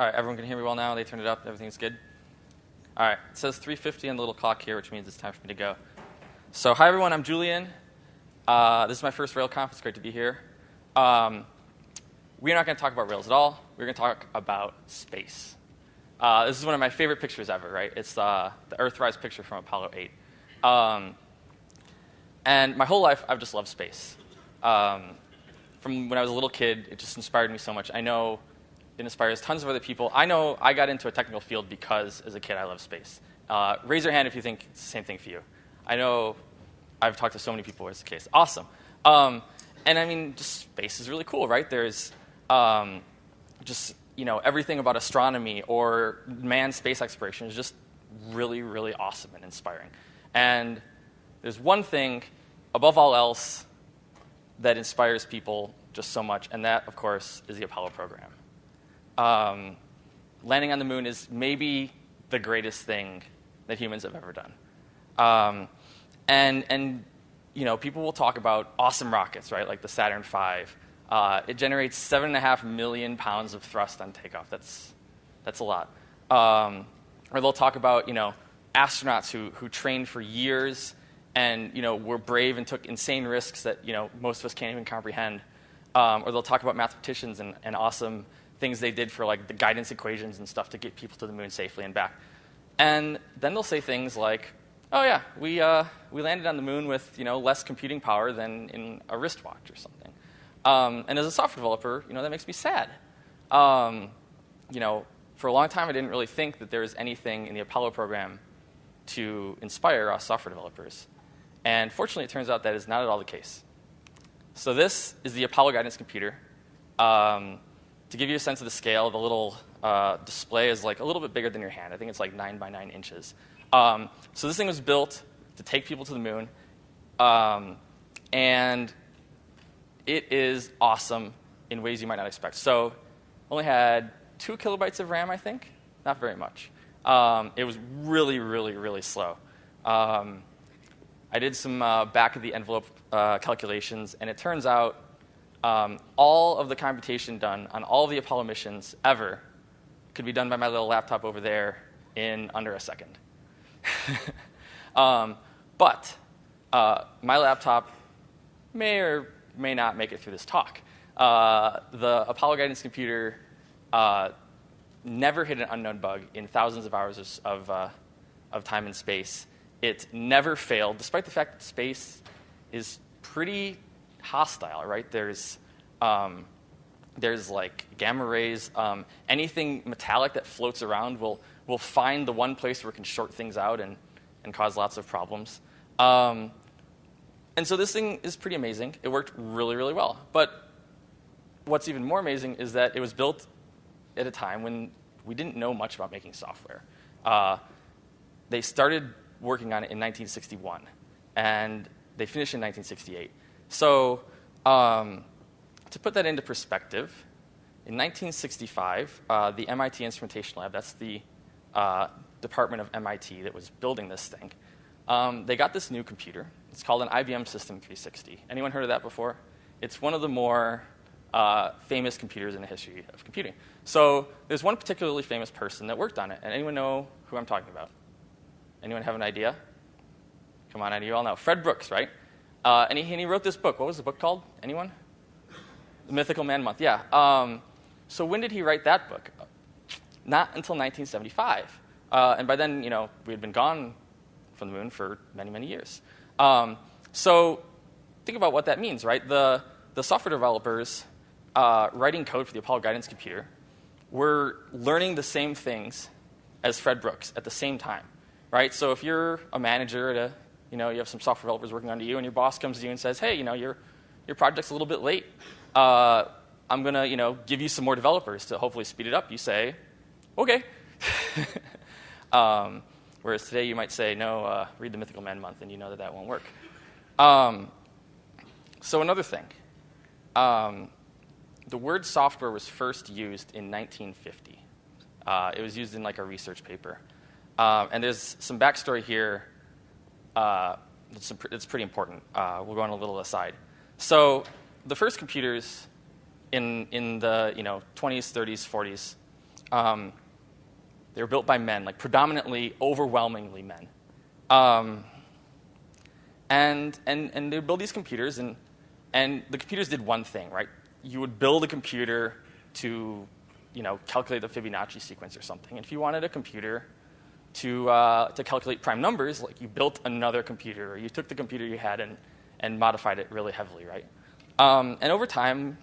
All right, everyone can hear me well now. They turned it up. Everything's good. All right, it says 3:50 on the little clock here, which means it's time for me to go. So, hi everyone. I'm Julian. Uh, this is my first RailsConf. It's great to be here. Um, we're not going to talk about Rails at all. We're going to talk about space. Uh, this is one of my favorite pictures ever, right? It's uh, the Earthrise picture from Apollo 8. Um, and my whole life, I've just loved space. Um, from when I was a little kid, it just inspired me so much. I know it inspires tons of other people. I know I got into a technical field because, as a kid, I loved space. Uh, raise your hand if you think it's the same thing for you. I know I've talked to so many people where it's the case. Awesome. Um, and I mean, just space is really cool, right? There's um, just you know everything about astronomy or manned space exploration is just really, really awesome and inspiring. And there's one thing above all else that inspires people just so much, and that, of course, is the Apollo program. Um, landing on the moon is maybe the greatest thing that humans have ever done. Um, and, and you know, people will talk about awesome rockets, right, like the Saturn V. Uh, it generates seven and a half million pounds of thrust on takeoff. That's, that's a lot. Um, or they'll talk about, you know, astronauts who, who trained for years and, you know, were brave and took insane risks that, you know, most of us can't even comprehend. Um, or they'll talk about mathematicians and, and awesome things they did for, like, the guidance equations and stuff to get people to the moon safely and back. And then they'll say things like, oh yeah, we, uh, we landed on the moon with you know, less computing power than in a wristwatch or something. Um, and as a software developer, you know, that makes me sad. Um, you know, for a long time, I didn't really think that there was anything in the Apollo program to inspire us software developers. And fortunately, it turns out that is not at all the case. So this is the Apollo guidance computer. Um, to give you a sense of the scale, the little uh, display is like a little bit bigger than your hand. I think it's like 9 by 9 inches. Um, so this thing was built to take people to the moon, um, and it is awesome in ways you might not expect. So only had two kilobytes of RAM, I think, not very much. Um, it was really, really, really slow. Um, I did some uh, back of the envelope uh, calculations, and it turns out um, all of the computation done on all the Apollo missions ever could be done by my little laptop over there in under a second. um, but uh, my laptop may or may not make it through this talk. Uh, the Apollo guidance computer uh, never hit an unknown bug in thousands of hours of, uh, of time and space. It never failed, despite the fact that space is pretty hostile, right? There's, um, there's like gamma rays. Um, anything metallic that floats around will we'll find the one place where it can short things out and, and cause lots of problems. Um, and so this thing is pretty amazing. It worked really, really well. But what's even more amazing is that it was built at a time when we didn't know much about making software. Uh, they started working on it in 1961, and they finished in 1968. So um, to put that into perspective, in 1965, uh, the MIT Instrumentation Lab, that's the uh, department of MIT that was building this thing, um, they got this new computer. It's called an IBM System 360. Anyone heard of that before? It's one of the more uh, famous computers in the history of computing. So there's one particularly famous person that worked on it. And anyone know who I'm talking about? Anyone have an idea? Come on, I know you all know. Fred Brooks, right? Uh, and, he, and, he, wrote this book. What was the book called? Anyone? The Mythical Man Month. Yeah. Um, so when did he write that book? Not until 1975. Uh, and by then, you know, we had been gone from the moon for many, many years. Um, so think about what that means, right? The, the software developers uh, writing code for the Apollo guidance computer were learning the same things as Fred Brooks at the same time, right? So if you're a manager at a, you know, you have some software developers working under you, and your boss comes to you and says, hey, you know, your, your project's a little bit late. Uh, I'm going to, you know, give you some more developers to hopefully speed it up. You say, okay. um, whereas today you might say, no, uh, read the Mythical Man month, and you know that that won't work. Um, so another thing. Um, the word software was first used in 1950. Uh, it was used in like a research paper. Um, and there's some backstory here uh, that's, it's pretty important. Uh, we'll go on a little aside. So the first computers in, in the you know, 20s, 30s, 40s Um, they were built by men, like predominantly, overwhelmingly men. Um, and, and, and they would build these computers, and, and the computers did one thing, right? You would build a computer to you know, calculate the Fibonacci sequence or something. And if you wanted a computer to, uh, to calculate prime numbers, like you built another computer, or you took the computer you had and, and modified it really heavily, right? Um, and over time,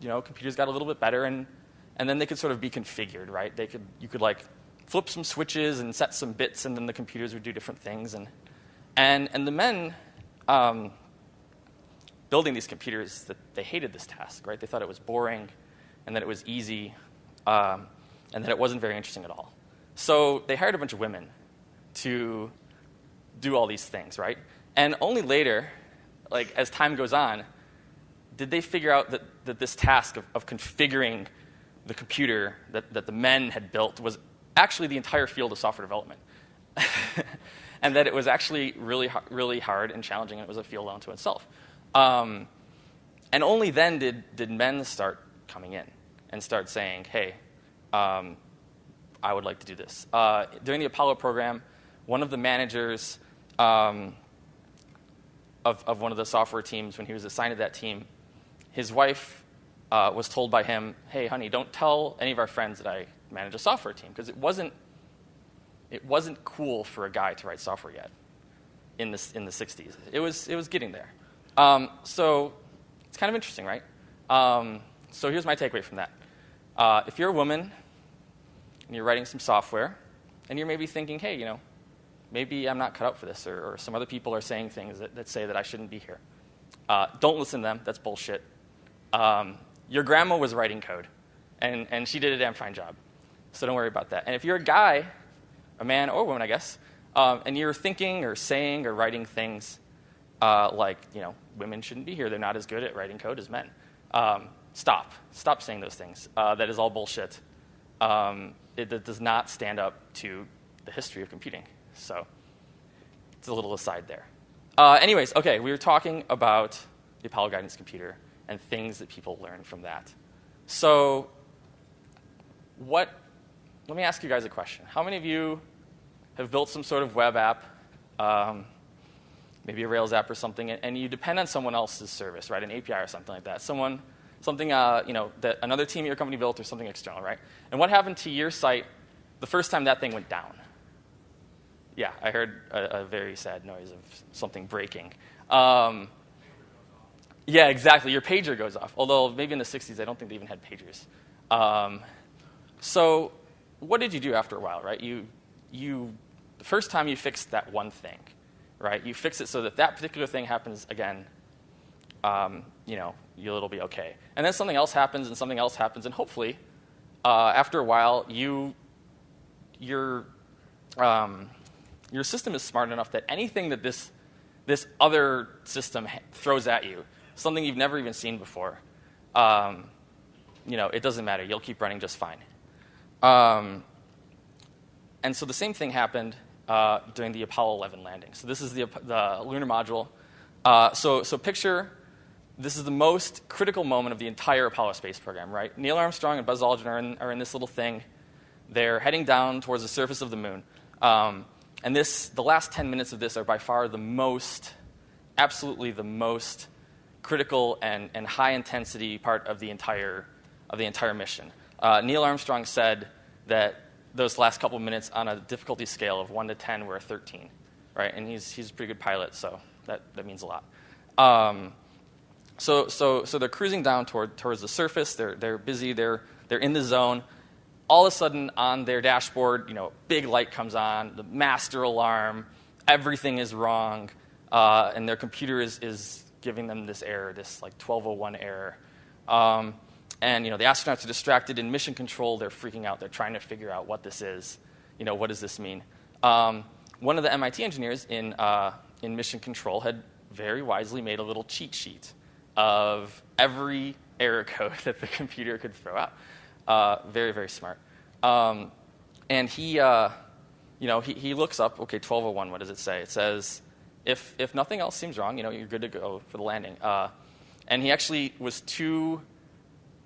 you know, computers got a little bit better, and, and then they could sort of be configured, right? They could, you could like flip some switches and set some bits, and then the computers would do different things. And, and, and the men um, building these computers, that they hated this task, right? They thought it was boring, and that it was easy, um, and that it wasn't very interesting at all. So they hired a bunch of women to do all these things, right? And only later, like as time goes on, did they figure out that, that this task of, of configuring the computer that, that the men had built was actually the entire field of software development. and that it was actually really, really hard and challenging, and it was a field unto itself. Um, and only then did, did men start coming in and start saying, hey, um, I would like to do this. Uh, during the Apollo program, one of the managers um, of, of one of the software teams, when he was assigned to that team, his wife uh, was told by him, hey, honey, don't tell any of our friends that I manage a software team, because it wasn't, it wasn't cool for a guy to write software yet in the, in the 60s. It was, it was getting there. Um, so it's kind of interesting, right? Um, so here's my takeaway from that. Uh, if you're a woman and you're writing some software, and you're maybe thinking, hey, you know, maybe I'm not cut out for this, or, or some other people are saying things that, that say that I shouldn't be here. Uh, don't listen to them. That's bullshit. Um, your grandma was writing code, and, and she did a damn fine job. So don't worry about that. And if you're a guy, a man or a woman, I guess, um, and you're thinking or saying or writing things uh, like, you know, women shouldn't be here, they're not as good at writing code as men, um, stop. Stop saying those things. Uh, that is all bullshit. Um, it, it, does not stand up to the history of computing. So it's a little aside there. Uh, anyways, okay, we were talking about the Apollo Guidance Computer and things that people learn from that. So what, let me ask you guys a question. How many of you have built some sort of web app, um, maybe a Rails app or something, and you depend on someone else's service, right, an API or something like that, someone something uh, you know, that another team at your company built or something external, right? And what happened to your site the first time that thing went down? Yeah, I heard a, a very sad noise of something breaking. Um, yeah, exactly. Your pager goes off. Although maybe in the 60s, I don't think they even had pagers. Um, so what did you do after a while, right? You, you, the first time you fixed that one thing, right? You fix it so that that particular thing happens again um, you know, you'll it'll be okay. And then something else happens, and something else happens, and hopefully, uh, after a while, you, your, um, your system is smart enough that anything that this, this other system throws at you, something you've never even seen before, um, you know, it doesn't matter. You'll keep running just fine. Um, and so the same thing happened uh, during the Apollo 11 landing. So this is the, the lunar module. Uh, so, so picture this is the most critical moment of the entire Apollo space program, right? Neil Armstrong and Buzz Aldrin are in, are in this little thing. They're heading down towards the surface of the moon. Um, and this, the last 10 minutes of this are by far the most, absolutely the most critical and, and high intensity part of the entire, of the entire mission. Uh, Neil Armstrong said that those last couple minutes on a difficulty scale of 1 to 10 were a 13, right? And he's, he's a pretty good pilot, so that, that means a lot. Um, so, so, so they're cruising down toward, towards the surface. They're, they're busy. They're, they're in the zone. All of a sudden, on their dashboard, you know, big light comes on, the master alarm, everything is wrong, uh, and their computer is, is giving them this error, this like 1201 error. Um, and you know, the astronauts are distracted in mission control. They're freaking out. They're trying to figure out what this is. You know, what does this mean? Um, one of the MIT engineers in, uh, in mission control had very wisely made a little cheat sheet of every error code that the computer could throw out. Uh, very, very smart. Um, and he, uh, you know, he, he looks up, okay, 1201, what does it say? It says, if, if nothing else seems wrong, you know, you're good to go for the landing. Uh, and he actually was too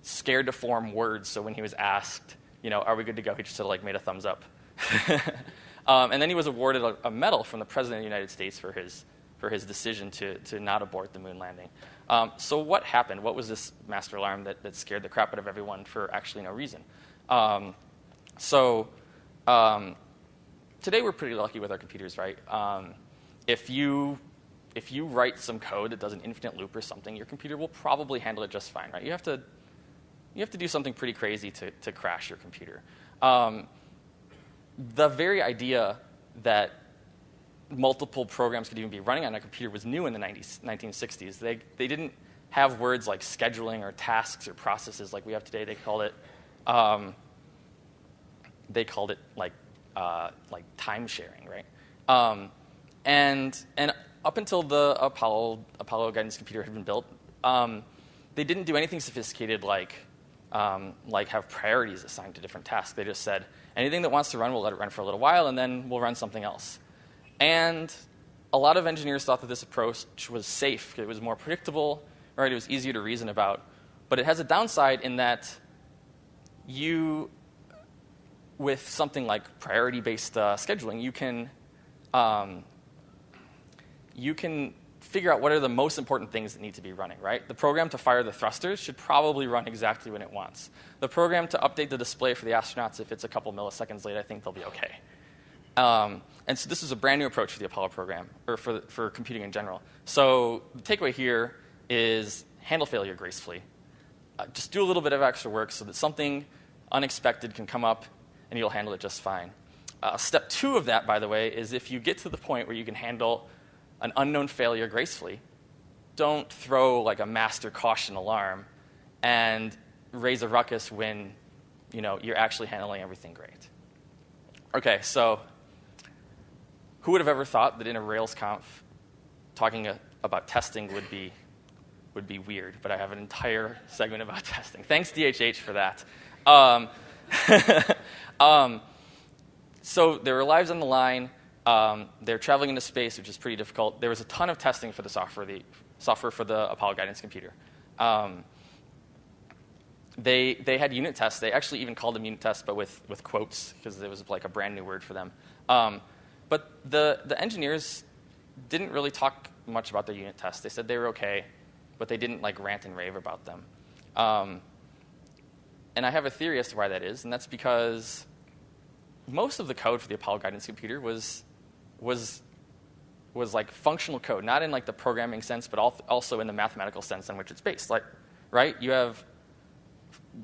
scared to form words, so when he was asked, you know, are we good to go? He just sort of like made a thumbs up. um, and then he was awarded a, a, medal from the President of the United States for his, for his decision to, to not abort the moon landing. Um, so what happened? What was this master alarm that, that scared the crap out of everyone for actually no reason? Um, so um, today we're pretty lucky with our computers, right? Um, if you if you write some code that does an infinite loop or something, your computer will probably handle it just fine, right? You have to you have to do something pretty crazy to, to crash your computer. Um, the very idea that multiple programs could even be running on a computer was new in the 90s, 1960s. They, they didn't have words like scheduling or tasks or processes like we have today. They called it, um, they called it like, uh, like time sharing, right? Um, and, and up until the Apollo, Apollo guidance computer had been built, um, they didn't do anything sophisticated like um, like have priorities assigned to different tasks. They just said, anything that wants to run, we'll let it run for a little while, and then we'll run something else. And a lot of engineers thought that this approach was safe. It was more predictable, right? It was easier to reason about. But it has a downside in that you, with something like priority-based uh, scheduling, you can, um, you can figure out what are the most important things that need to be running, right? The program to fire the thrusters should probably run exactly when it wants. The program to update the display for the astronauts, if it's a couple milliseconds late, I think they'll be okay. Um, and so this is a brand new approach for the Apollo program, or for, for computing in general. So the takeaway here is handle failure gracefully. Uh, just do a little bit of extra work so that something unexpected can come up and you'll handle it just fine. Uh, step two of that, by the way, is if you get to the point where you can handle an unknown failure gracefully. Don't throw like a master caution alarm and raise a ruckus when you know, you're actually handling everything great. Okay, so who would have ever thought that in a RailsConf talking a, about testing would be, would be weird, but I have an entire segment about testing. Thanks, DHH, for that. Um, um, so there are lives on the line. Um, they're traveling into space, which is pretty difficult. There was a ton of testing for the software, the software for the Apollo guidance computer. Um, they, they had unit tests. They actually even called them unit tests, but with, with quotes, because it was like a brand new word for them. But the, the engineers didn't really talk much about their unit tests. They said they were okay, but they didn't like rant and rave about them. Um, and I have a theory as to why that is, and that's because most of the code for the Apollo guidance computer was was was like functional code, not in like the programming sense, but also in the mathematical sense on which it's based. Like, right? You have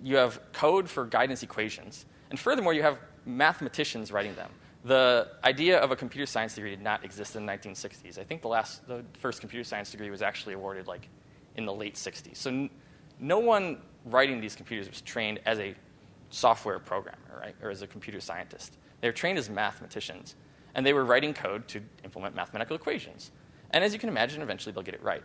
you have code for guidance equations, and furthermore, you have mathematicians writing them. The idea of a computer science degree did not exist in the 1960s. I think the last, the first computer science degree was actually awarded like in the late 60s. So no one writing these computers was trained as a software programmer, right, or as a computer scientist. They were trained as mathematicians and they were writing code to implement mathematical equations. And as you can imagine, eventually they'll get it right.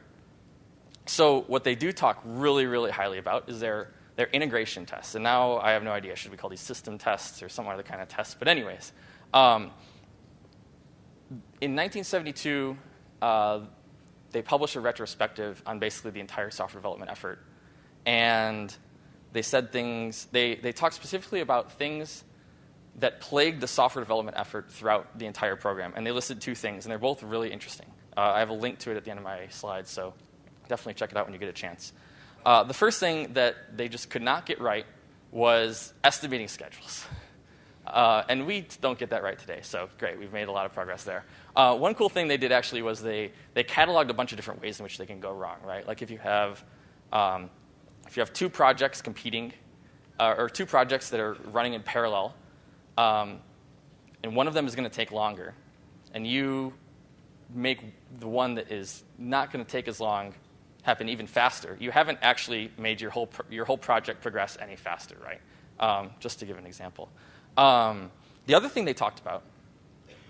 So what they do talk really, really highly about is their, their integration tests. And now I have no idea, should we call these system tests or some other kind of tests? But anyways, um, in 1972, uh, they published a retrospective on basically the entire software development effort. And they said things, they, they talked specifically about things that plagued the software development effort throughout the entire program. And they listed two things, and they're both really interesting. Uh, I have a link to it at the end of my slides, so definitely check it out when you get a chance. Uh, the first thing that they just could not get right was estimating schedules. Uh, and we don't get that right today, so great, we've made a lot of progress there. Uh, one cool thing they did actually was they, they cataloged a bunch of different ways in which they can go wrong, right? Like if you have, um, if you have two projects competing, uh, or two projects that are running in parallel, um, and one of them is going to take longer, and you make the one that is not going to take as long happen even faster, you haven't actually made your whole, your whole project progress any faster, right? Um, just to give an example. Um, the other thing they talked about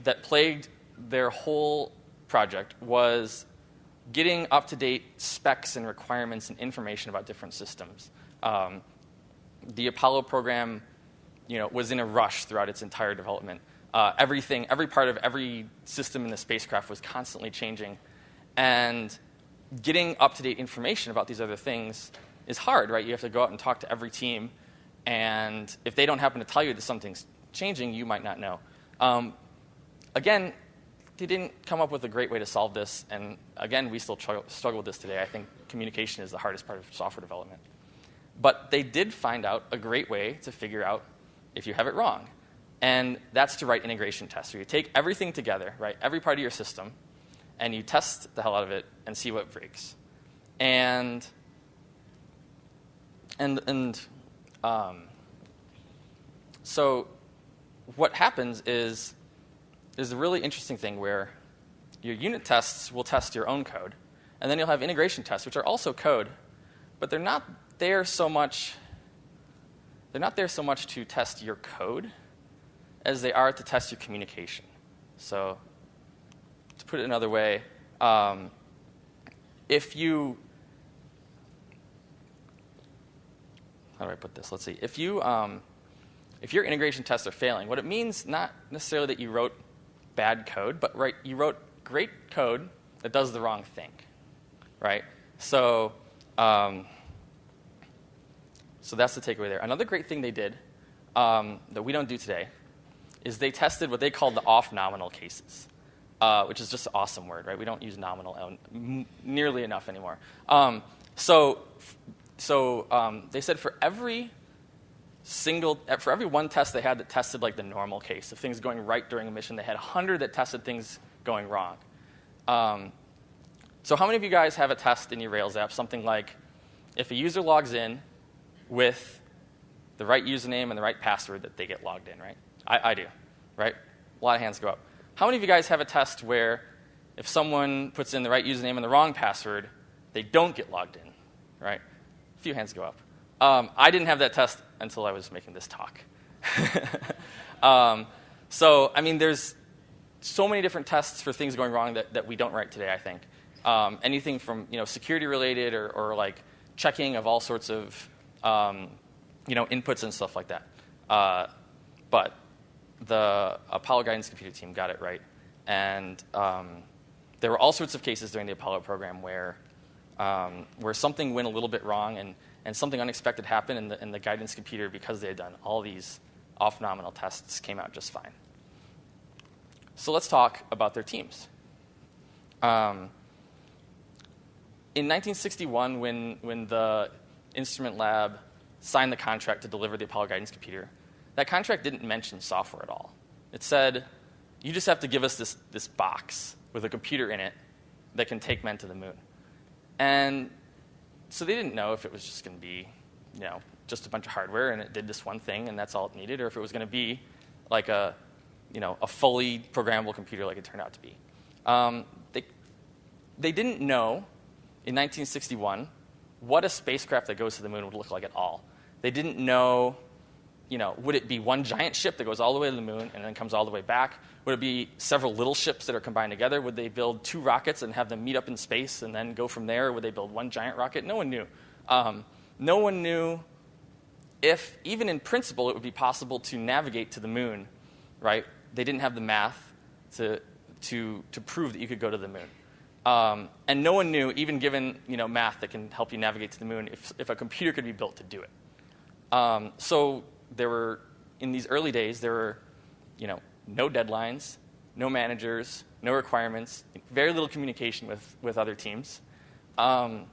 that plagued their whole project was getting up to date specs and requirements and information about different systems. Um, the Apollo program you know, was in a rush throughout its entire development. Uh, everything, every part of every system in the spacecraft was constantly changing. And getting up-to-date information about these other things is hard, right? You have to go out and talk to every team And if they don't happen to tell you that something's changing, you might not know. Um, again, they didn't come up with a great way to solve this. And again, we still tr- struggle with this today. I think communication is the hardest part of software development. But they did find out a great way to figure out if you have it wrong. And that's to write integration tests, where you take everything together, right, every part of your system, and you test the hell out of it and see what breaks. And, and, and um, so what happens is there's a really interesting thing where your unit tests will test your own code, and then you'll have integration tests, which are also code, but they're not there so much they're not there so much to test your code as they are to test your communication. So, to put it another way, um, if you how do I put this? Let's see. If you um, if your integration tests are failing, what it means not necessarily that you wrote bad code, but right you wrote great code that does the wrong thing, right? So. Um, so that's the takeaway there. Another great thing they did um, that we don't do today is they tested what they called the off nominal cases, uh, which is just an awesome word, right? We don't use nominal nearly enough anymore. Um, so so um, they said for every single for every one test they had that tested like the normal case of things going right during a mission, they had 100 that tested things going wrong. Um, so how many of you guys have a test in your Rails app, something like if a user logs in with the right username and the right password that they get logged in, right? I, I do, right? A lot of hands go up. How many of you guys have a test where if someone puts in the right username and the wrong password, they don't get logged in, right? A few hands go up. Um, I didn't have that test until I was making this talk. um, so, I mean, there's so many different tests for things going wrong that, that we don't write today, I think. Um, anything from you know, security related or, or like checking of all sorts of um, you know, inputs and stuff like that. Uh, but the Apollo Guidance Computer team got it right. And um, there were all sorts of cases during the Apollo program where, um, where something went a little bit wrong and, and something unexpected happened, and the, and the guidance computer, because they had done all these off nominal tests, came out just fine. So let's talk about their teams. Um, in 1961, when, when the Instrument Lab signed the contract to deliver the Apollo guidance computer, that contract didn't mention software at all. It said, you just have to give us this, this box with a computer in it that can take men to the moon. And so they didn't know if it was just going to be, you know, just a bunch of hardware and it did this one thing and that's all it needed, or if it was going to be like a, you know, a fully programmable computer like it turned out to be. Um, they, they didn't know in 1961 what a spacecraft that goes to the moon would look like at all. They didn't know, you know, would it be one giant ship that goes all the way to the moon and then comes all the way back? Would it be several little ships that are combined together? Would they build two rockets and have them meet up in space and then go from there? Would they build one giant rocket? No one knew. Um, no one knew if, even in principle, it would be possible to navigate to the moon, right? They didn't have the math to, to, to prove that you could go to the moon. Um, and no one knew, even given you know, math that can help you navigate to the moon, if, if a computer could be built to do it. Um, so there were, in these early days, there were you know, no deadlines, no managers, no requirements, very little communication with, with other teams. Um,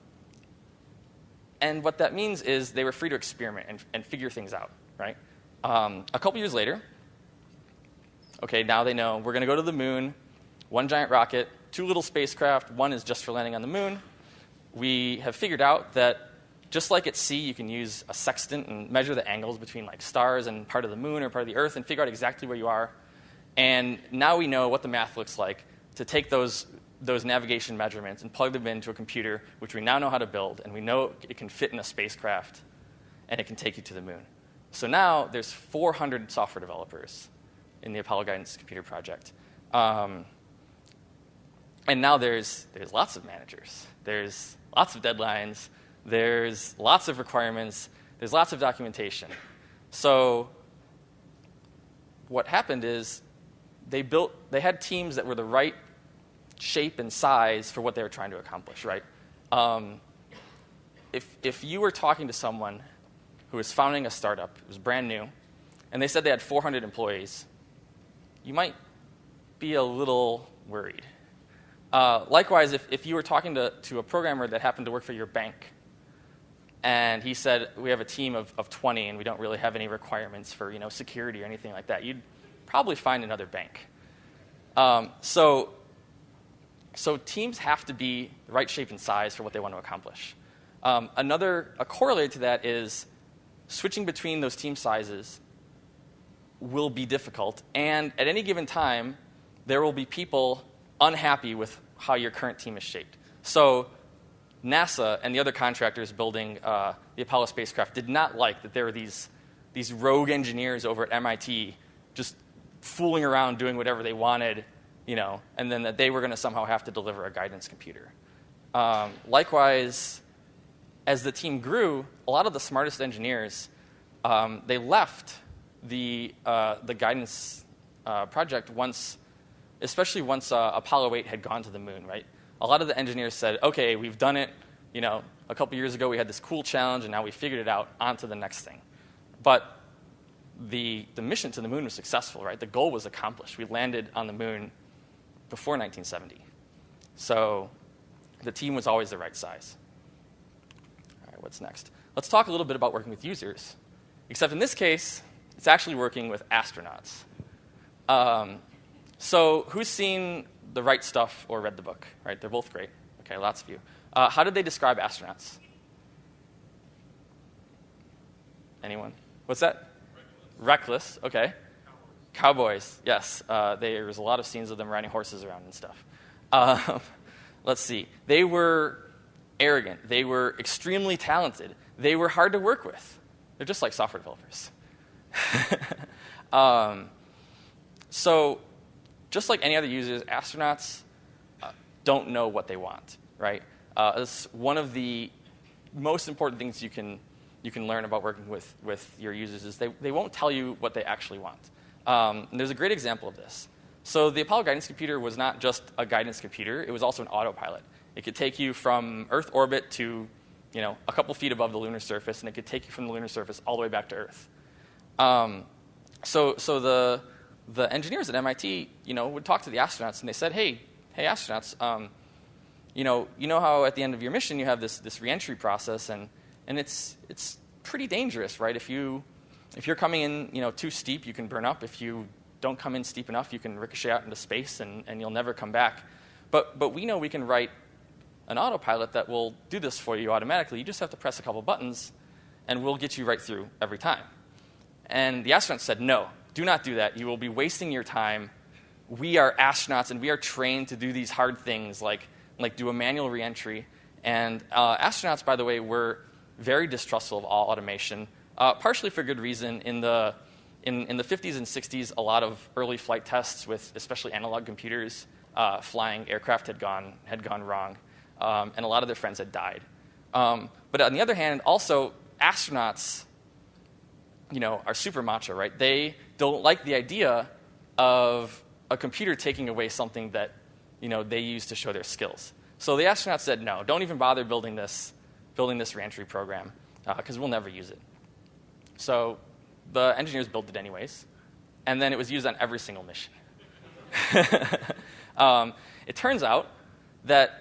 and what that means is they were free to experiment and, and figure things out, right? Um, a couple years later, okay, now they know we're going to go to the moon, one giant rocket, two little spacecraft. One is just for landing on the moon. We have figured out that just like at sea, you can use a sextant and measure the angles between like stars and part of the moon or part of the Earth and figure out exactly where you are. And now we know what the math looks like to take those, those navigation measurements and plug them into a computer, which we now know how to build, and we know it can fit in a spacecraft and it can take you to the moon. So now there's 400 software developers in the Apollo Guidance Computer Project. Um, and now there's, there's lots of managers. There's lots of deadlines. There's lots of requirements. There's lots of documentation. So what happened is they built, they had teams that were the right shape and size for what they were trying to accomplish, right? Um, if, if you were talking to someone who was founding a startup. It was brand new. And they said they had 400 employees. You might be a little worried. Uh, likewise, if, if you were talking to, to a programmer that happened to work for your bank, and he said, We have a team of, of 20 and we don't really have any requirements for you know, security or anything like that, you'd probably find another bank. Um, so, so teams have to be the right shape and size for what they want to accomplish. Um, another a corollary to that is switching between those team sizes will be difficult, and at any given time, there will be people unhappy with how your current team is shaped. So, NASA and the other contractors building uh, the Apollo spacecraft did not like that there were these, these rogue engineers over at MIT just fooling around doing whatever they wanted, you know, and then that they were going to somehow have to deliver a guidance computer. Um, likewise, as the team grew, a lot of the smartest engineers um, they left the uh, the guidance uh, project once, especially once uh, Apollo 8 had gone to the moon. Right, a lot of the engineers said, "Okay, we've done it. You know, a couple years ago we had this cool challenge, and now we figured it out. On to the next thing." But the the mission to the moon was successful. Right, the goal was accomplished. We landed on the moon before 1970. So the team was always the right size All right, what's next? Let's talk a little bit about working with users. Except in this case, it's actually working with astronauts. Um, so, who's seen The Right Stuff or read the book? Right, they're both great. Okay, lots of you. Uh, how did they describe astronauts? Anyone? What's that? Reckless. Reckless. Okay. Cowboys. Cowboys. Yes. Uh, there's a lot of scenes of them riding horses around and stuff. Uh, let's see. They were arrogant. They were extremely talented. They were hard to work with. They're just like software developers. um, so, just like any other users, astronauts uh, don't know what they want, right? Uh, it's one of the most important things you can, you can learn about working with, with your users is they, they won't tell you what they actually want. Um, there's a great example of this. So the Apollo guidance computer was not just a guidance computer, it was also an autopilot. It could take you from Earth orbit to you know, a couple feet above the lunar surface, and it could take you from the lunar surface all the way back to Earth. Um, so, so the, the engineers at MIT, you know, would talk to the astronauts, and they said, "Hey, hey, astronauts, um, you know, you know how at the end of your mission you have this this reentry process, and and it's it's pretty dangerous, right? If you if you're coming in, you know, too steep, you can burn up. If you don't come in steep enough, you can ricochet out into space, and, and you'll never come back. But but we know we can write an autopilot that will do this for you automatically. You just have to press a couple buttons, and we'll get you right through every time. And the astronauts said, No, do not do that. You will be wasting your time. We are astronauts, and we are trained to do these hard things like, like do a manual reentry. And uh, astronauts, by the way, were very distrustful of all automation, uh, partially for good reason. In the, in, in the 50s and 60s, a lot of early flight tests with especially analog computers uh, flying aircraft had gone, had gone wrong um, and a lot of their friends had died. Um, but on the other hand, also astronauts, you know, are super macho, right? They don't like the idea of a computer taking away something that, you know, they use to show their skills. So the astronauts said, no, don't even bother building this, building this reentry program, because uh, we'll never use it. So the engineers built it anyways, and then it was used on every single mission. um, it turns out that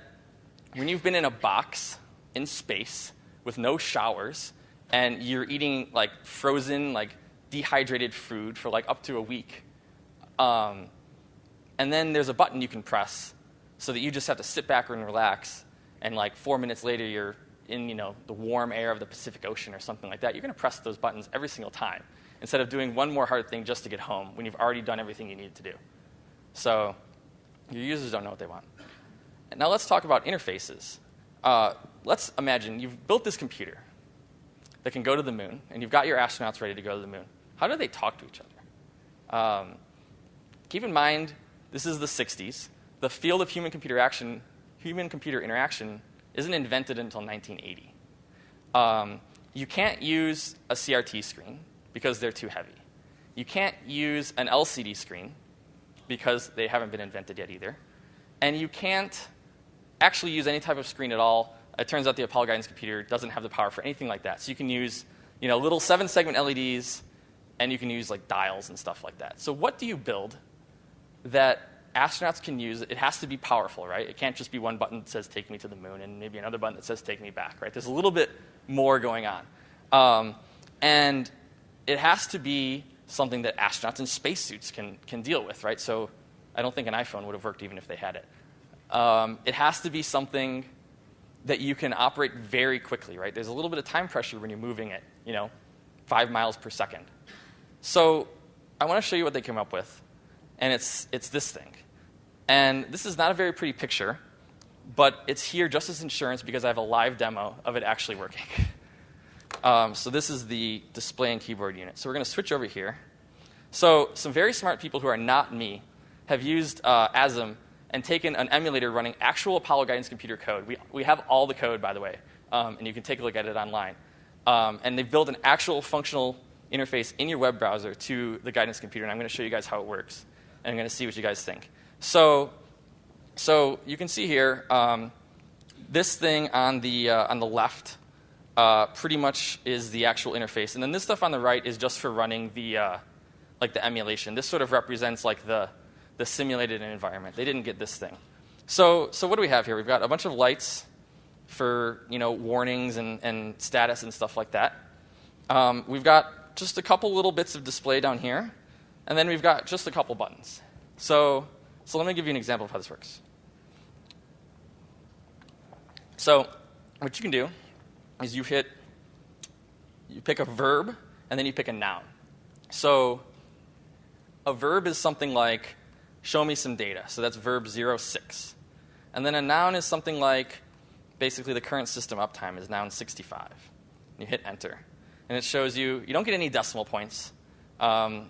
when you've been in a box in space with no showers and you're eating like frozen, like dehydrated food for like up to a week, um, and then there's a button you can press so that you just have to sit back and relax, and like four minutes later you're in you know the warm air of the Pacific Ocean or something like that. You're going to press those buttons every single time instead of doing one more hard thing just to get home when you've already done everything you need to do. So your users don't know what they want. Now let's talk about interfaces. Uh, let's imagine you've built this computer that can go to the moon, and you've got your astronauts ready to go to the moon. How do they talk to each other? Um, keep in mind, this is the 60s. The field of human computer action, human computer interaction, isn't invented until 1980. Um, you can't use a CRT screen because they're too heavy. You can't use an LCD screen because they haven't been invented yet either. And you can't actually use any type of screen at all. It turns out the Apollo guidance computer doesn't have the power for anything like that. So you can use you know, little seven segment LEDs, and you can use like dials and stuff like that. So, what do you build that astronauts can use? It has to be powerful, right? It can't just be one button that says take me to the moon and maybe another button that says take me back, right? There's a little bit more going on. Um, and it has to be something that astronauts in spacesuits can, can deal with, right? So, I don't think an iPhone would have worked even if they had it. Um, it has to be something that you can operate very quickly, right? There's a little bit of time pressure when you're moving it, you know, five miles per second. So I want to show you what they came up with, and it's, it's this thing. And this is not a very pretty picture, but it's here just as insurance because I have a live demo of it actually working. Um, so this is the display and keyboard unit. So we're going to switch over here. So some very smart people who are not me have used uh, ASM and taken an emulator running actual Apollo guidance computer code. We, we have all the code, by the way, um, and you can take a look at it online. Um, and they've built an actual functional interface in your web browser to the guidance computer, and I'm going to show you guys how it works, and I'm going to see what you guys think. So, so you can see here, um, this thing on the, uh, on the left uh, pretty much is the actual interface, and then this stuff on the right is just for running the, uh, like the emulation. This sort of represents like the, the simulated environment. They didn't get this thing. So, so what do we have here? We've got a bunch of lights for you know warnings and, and status and stuff like that. Um, we've got just a couple little bits of display down here, and then we've got just a couple buttons. So, so let me give you an example of how this works. So, what you can do is you hit, you pick a verb, and then you pick a noun. So, a verb is something like show me some data. So that's verb 06. And then a noun is something like basically the current system uptime is noun 65. You hit enter. And it shows you, you don't get any decimal points. Um,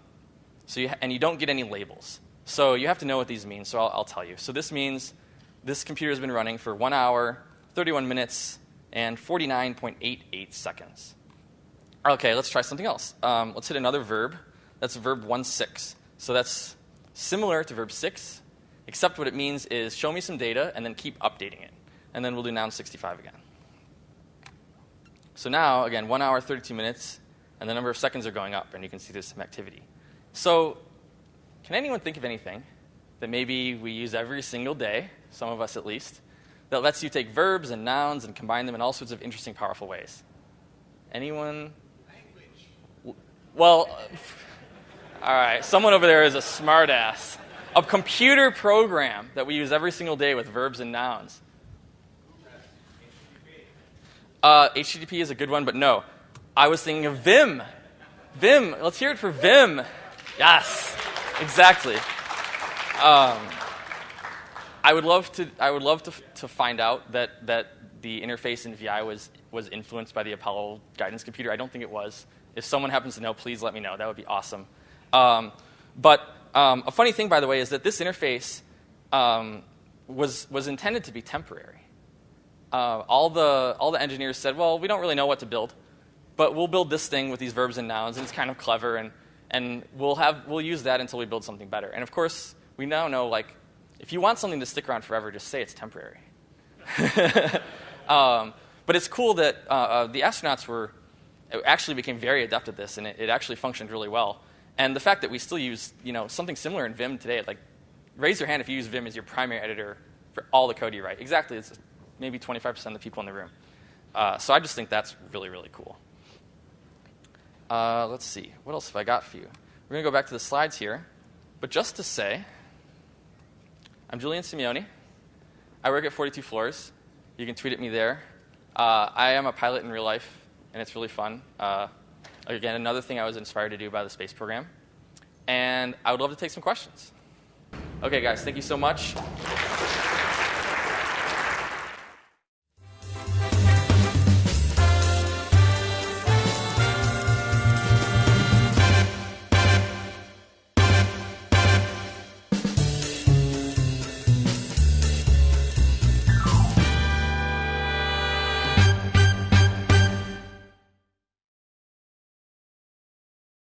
so you, and you don't get any labels. So you have to know what these mean, so I'll, I'll tell you. So this means this computer has been running for 1 hour, 31 minutes, and 49.88 seconds. Okay, let's try something else. Um, let's hit another verb. That's verb 16. So that's similar to verb 6, except what it means is show me some data and then keep updating it. And then we'll do noun 65 again. So now, again, 1 hour, 32 minutes, and the number of seconds are going up, and you can see there's some activity. So, can anyone think of anything that maybe we use every single day, some of us at least, that lets you take verbs and nouns and combine them in all sorts of interesting, powerful ways? Anyone? Language. Well, all right, someone over there is a smartass. A computer program that we use every single day with verbs and nouns. Uh, HTTP is a good one, but no. I was thinking of Vim. Vim. Let's hear it for Vim. Yes, exactly. Um, I would love to. I would love to, to find out that that the interface in VI was was influenced by the Apollo guidance computer. I don't think it was. If someone happens to know, please let me know. That would be awesome. Um, but um, a funny thing, by the way, is that this interface um, was, was intended to be temporary. Uh, all, the, all the engineers said, well, we don't really know what to build, but we'll build this thing with these verbs and nouns, and it's kind of clever, and, and we'll, have, we'll use that until we build something better. And of course, we now know, like, if you want something to stick around forever, just say it's temporary. um, but it's cool that uh, uh, the astronauts were actually became very adept at this, and it, it actually functioned really well. And the fact that we still use you know, something similar in Vim today, like raise your hand if you use Vim as your primary editor for all the code you write. Exactly, it's maybe 25% of the people in the room. Uh, so I just think that's really, really cool. Uh, let's see, what else have I got for you? We're going to go back to the slides here. But just to say, I'm Julian Simioni. I work at 42 Floors. You can tweet at me there. Uh, I am a pilot in real life, and it's really fun. Uh, Again, another thing I was inspired to do by the space program. And I would love to take some questions. Okay, guys, thank you so much.